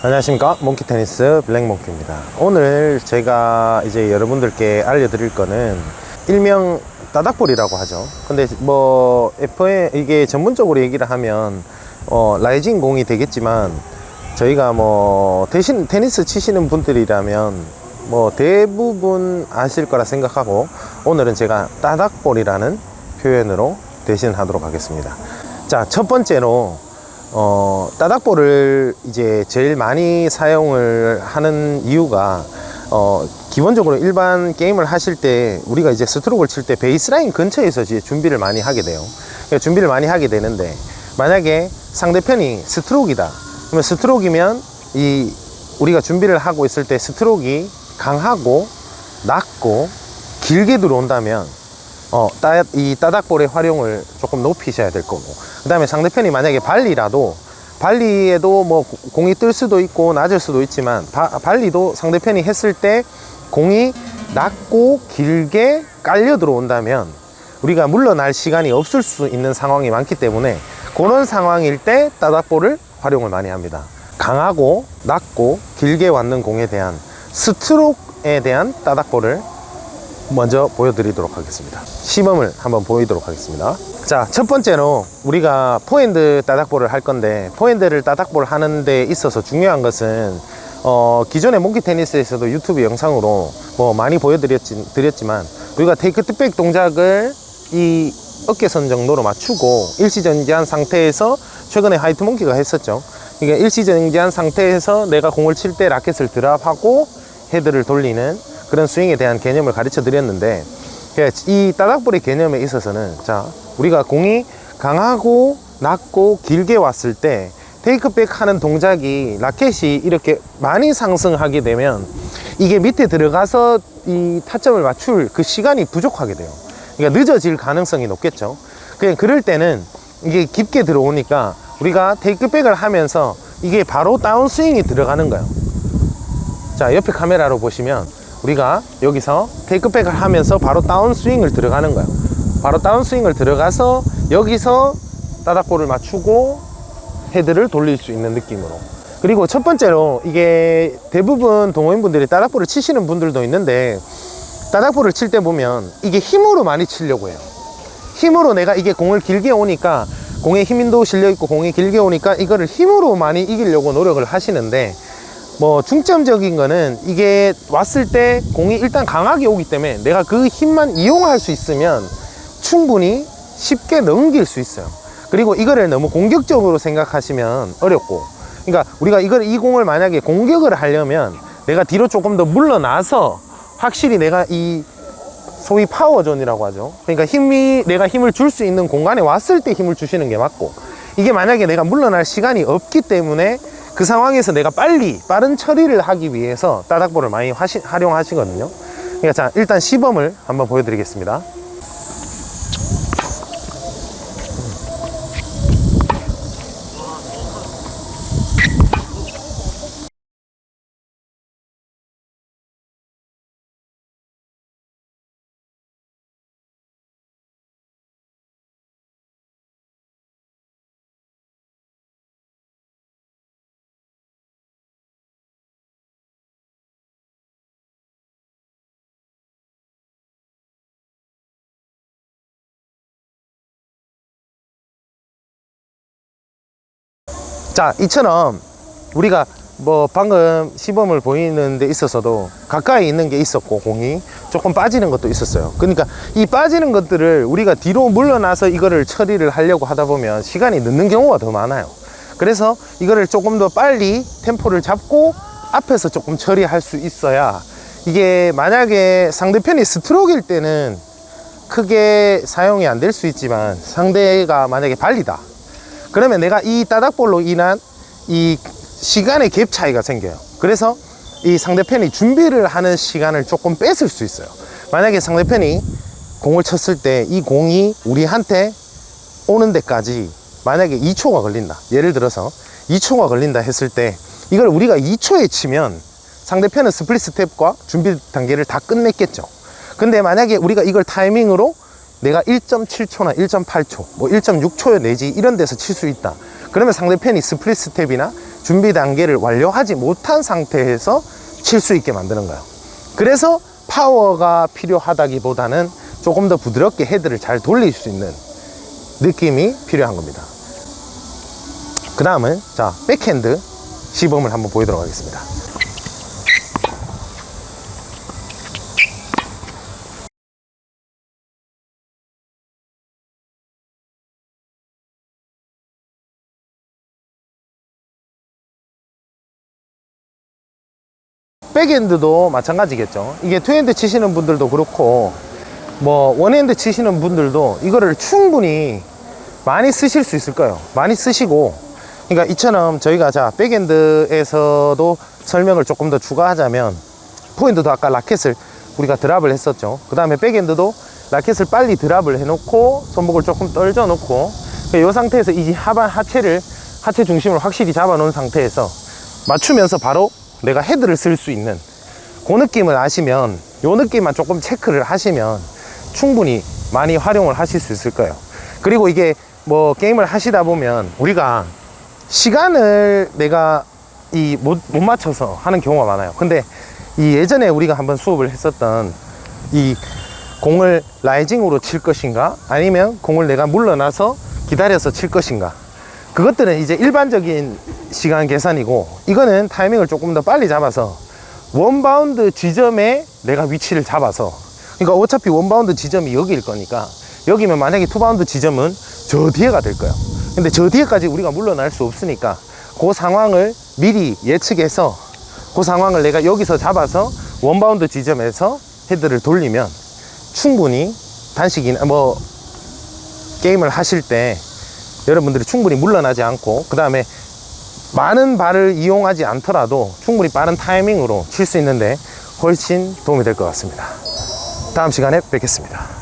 안녕하십니까? 몽키 테니스 블랙몽키입니다. 오늘 제가 이제 여러분들께 알려드릴 거는 일명 따닥볼이라고 하죠. 근데 뭐 FM 이게 전문적으로 얘기를 하면 어, rising 공이 되겠지만 저희가 뭐 대신 테니스 치시는 분들이라면 뭐 대부분 아실 거라 생각하고 오늘은 제가 따닥볼이라는 표현으로 대신 하도록 하겠습니다. 자 첫 번째로 어, 따닥볼을 이제 제일 많이 사용을 하는 이유가 어, 기본적으로 일반 게임을 하실 때 우리가 이제 스트로크를 칠 때 베이스라인 근처에서 이제 준비를 많이 하게 돼요. 그러니까 준비를 많이 하게 되는데 만약에 상대편이 스트로크이다. 그러면 스트로크이면 이 우리가 준비를 하고 있을 때 스트로크가 강하고 낮고 길게 들어온다면 어, 따, 이 따닥볼의 활용을 조금 높이셔야 될 거고. 그 다음에 상대편이 만약에 발리라도 발리에도 뭐 고- 공이 뜰 수도 있고 낮을 수도 있지만 바- 발리도 상대편이 했을 때 공이 낮고 길게 깔려 들어온다면 우리가 물러날 시간이 없을 수 있는 상황이 많기 때문에 그런 상황일 때 따닥볼을 활용을 많이 합니다. 강하고 낮고 길게 왔는 공에 대한 스트로크에 대한 따닥볼을 먼저 보여드리도록 하겠습니다. 시범을 한번 보이도록 하겠습니다. 자 첫 번째로 우리가 포핸드 따닥볼을 할 건데 포핸드를 따닥볼 하는 데 있어서 중요한 것은 어, 기존의 몽키 테니스에서도 유튜브 영상으로 뭐 많이 보여드렸지, 드렸지만 우리가 take to back 동작을 이 어깨선 정도로 맞추고 일시정지한 상태에서 최근에 화이트 몽키가 했었죠. 그러니까 일시정지한 상태에서 내가 공을 칠 때 라켓을 드랍하고 헤드를 돌리는 그런 스윙에 대한 개념을 가르쳐 드렸는데 예, 이 따닥볼의 개념에 있어서는 자 우리가 공이 강하고 낮고 길게 왔을 때 테이크백 하는 동작이 라켓이 이렇게 많이 상승하게 되면 이게 밑에 들어가서 이 타점을 맞출 그 시간이 부족하게 돼요. 그러니까 늦어질 가능성이 높겠죠. 그냥 그럴 때는 이게 깊게 들어오니까 우리가 테이크백을 하면서 이게 바로 다운 스윙이 들어가는 거예요. 자 옆에 카메라로 보시면 우리가 여기서 테이크백을 하면서 바로 다운 스윙을 들어가는 거예요 바로 다운 스윙을 들어가서 여기서 따닥볼을 맞추고 헤드를 돌릴 수 있는 느낌으로. 그리고 첫 번째로 이게 대부분 동호인분들이 따닥볼을 치시는 분들도 있는데 따닥볼을 칠 때 보면 이게 힘으로 많이 치려고 해요. 힘으로 내가 이게 공을 길게 오니까 공에 힘도 실려 있고 공이 길게 오니까 이거를 힘으로 많이 이기려고 노력을 하시는데 뭐 중점적인 거는 이게 왔을 때 공이 일단 강하게 오기 때문에 내가 그 힘만 이용할 수 있으면 충분히 쉽게 넘길 수 있어요. 그리고 이거를 너무 공격적으로 생각하시면 어렵고 그러니까 우리가 이걸 이 공을 만약에 공격을 하려면 내가 뒤로 조금 더 물러나서 확실히 내가 이 소위 power zone이라고 하죠. 그러니까 힘이 내가 힘을 줄 수 있는 공간에 왔을 때 힘을 주시는 게 맞고 이게 만약에 내가 물러날 시간이 없기 때문에 그 상황에서 내가 빨리 빠른 처리를 하기 위해서 따닥볼을 많이 하시, 활용하시거든요. 그러니까 자 일단 시범을 한번 보여드리겠습니다 자 이처럼 우리가 뭐 방금 시범을 보이는 데 있어서도 가까이 있는 게 있었고 공이 조금 빠지는 것도 있었어요. 그러니까 이 빠지는 것들을 우리가 뒤로 물러나서 이거를 처리를 하려고 하다 보면 시간이 늦는 경우가 더 많아요. 그래서 이거를 조금 더 빨리 템포를 잡고 앞에서 조금 처리할 수 있어야 이게 만약에 상대편이 스트로크일 때는 크게 사용이 안 될 수 있지만 상대가 만약에 발리다 그러면 내가 이 따닥볼로 인한 이 시간의 갭 차이가 생겨요. 그래서 이 상대편이 준비를 하는 시간을 조금 뺏을 수 있어요. 만약에 상대편이 공을 쳤을 때 이 공이 우리한테 오는 데까지 만약에 2초가 걸린다. 예를 들어서 2초가 걸린다 했을 때 이걸 우리가 2초에 치면 상대편은 split step과 준비 단계를 다 끝냈겠죠. 근데 만약에 우리가 이걸 타이밍으로 내가 1.7초나 1.8초 뭐 1.6초 내지 이런 데서 칠 수 있다 그러면 상대편이 split step이나 준비 단계를 완료하지 못한 상태에서 칠 수 있게 만드는 거예요. 그래서 파워가 필요하다기보다는 조금 더 부드럽게 헤드를 잘 돌릴 수 있는 느낌이 필요한 겁니다. 그 다음은 자 백핸드 시범을 한번 보이도록 하겠습니다. 백핸드도 마찬가지겠죠. 이게 two hand 치시는 분들도 그렇고 뭐 one hand 치시는 분들도 이거를 충분히 많이 쓰실 수 있을 거예요. 많이 쓰시고 그러니까 이처럼 저희가 자 백핸드에서도 설명을 조금 더 추가하자면 포핸드도 아까 라켓을 우리가 drop을 했었죠. 그 다음에 백핸드도 라켓을 빨리 drop을 해놓고 손목을 조금 떨궈 놓고 이 상태에서 이 하반 하체를 하체 중심을 확실히 잡아 놓은 상태에서 맞추면서 바로 내가 헤드를 쓸 수 있는 그 느낌을 아시면 요 느낌만 조금 체크를 하시면 충분히 많이 활용을 하실 수 있을 거예요. 그리고 이게 뭐 게임을 하시다 보면 우리가 시간을 내가 이못 못 맞춰서 하는 경우가 많아요. 근데 이 예전에 우리가 한번 수업을 했었던 이 공을 라이징으로 칠 것인가? 아니면 공을 내가 물러나서 기다려서 칠 것인가? 그것들은 이제 일반적인 시간 계산이고 이거는 타이밍을 조금 더 빨리 잡아서 one bound 지점에 내가 위치를 잡아서 그러니까 어차피 one bound 지점이 여기일 거니까 여기면 만약에 two bound 지점은 저 뒤에가 될 거예요 근데 저 뒤에까지 우리가 물러날 수 없으니까 그 상황을 미리 예측해서 그 상황을 내가 여기서 잡아서 one bound 지점에서 헤드를 돌리면 충분히 단식이나 뭐 게임을 하실 때 여러분들이 충분히 물러나지 않고 그 다음에 많은 발을 이용하지 않더라도 충분히 빠른 타이밍으로 칠 수 있는데 훨씬 도움이 될 것 같습니다. 다음 시간에 뵙겠습니다